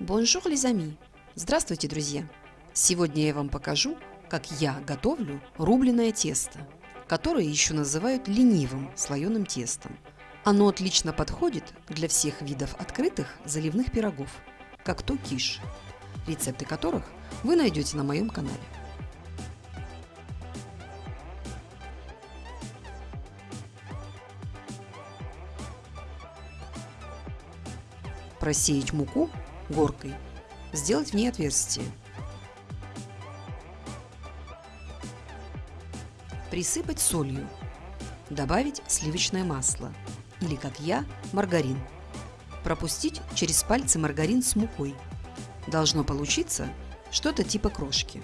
Bonjour, les amis! Здравствуйте, друзья! Сегодня я вам покажу, как я готовлю рубленое тесто, которое еще называют ленивым слоеным тестом. Оно отлично подходит для всех видов открытых заливных пирогов, как то киш, рецепты которых вы найдете на моем канале. Просеять муку горкой, сделать в ней отверстие. Присыпать солью, добавить сливочное масло или, как я, маргарин. Пропустить через пальцы маргарин с мукой. Должно получиться что-то типа крошки.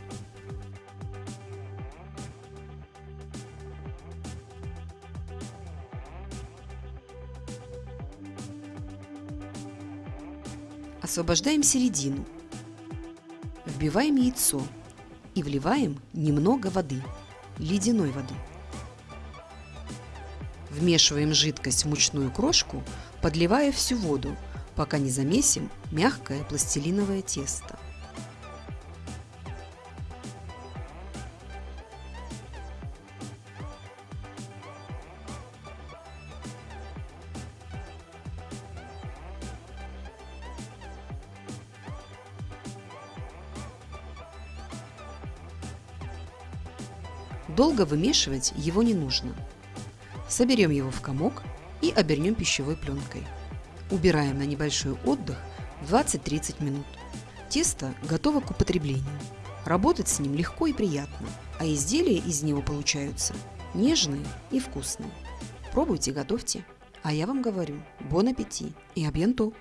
Освобождаем середину. Вбиваем яйцо и вливаем немного воды, ледяной воды. Вмешиваем жидкость в мучную крошку, подливая всю воду, пока не замесим мягкое пластилиновое тесто. Долго вымешивать его не нужно. Соберем его в комок и обернем пищевой пленкой. Убираем на небольшой отдых 20-30 минут. Тесто готово к употреблению. Работать с ним легко и приятно, а изделия из него получаются нежные и вкусные. Пробуйте, готовьте. А я вам говорю, бон аппетит и абьянто!